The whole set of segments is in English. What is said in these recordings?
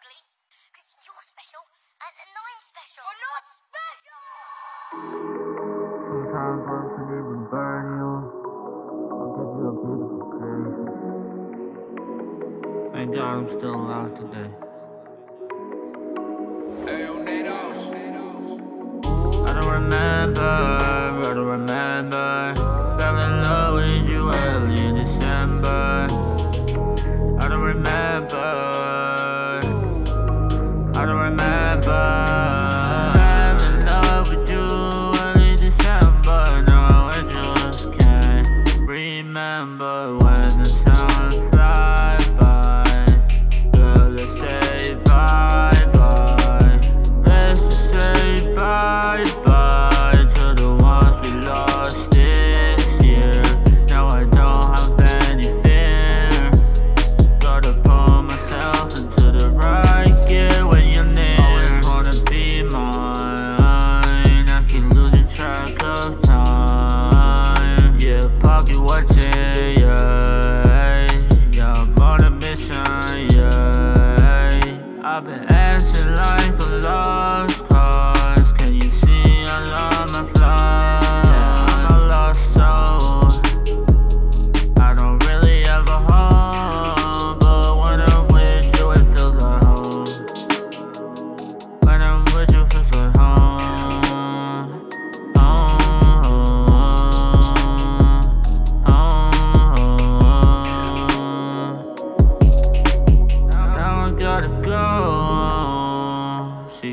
ugly. Because you're special, and, and I'm special. You're not special! Sometimes unforgiven will burn you. I'll give you a beautiful grave. Thank God I'm still alive today. I don't remember, I don't remember Fell in love with you early December I don't remember remember when the time searching line for love.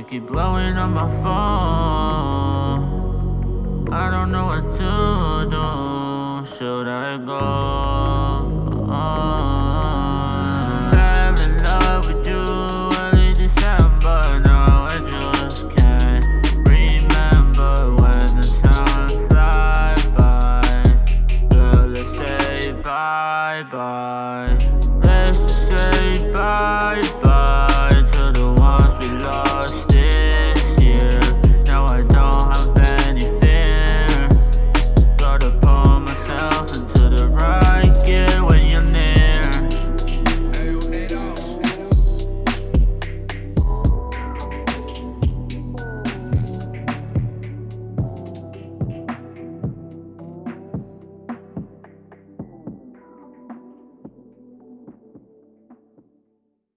keep blowing up my phone. I don't know what to do. Should I go? Fell in love with you December. Now I just can't remember when the time flies by. Say bye bye.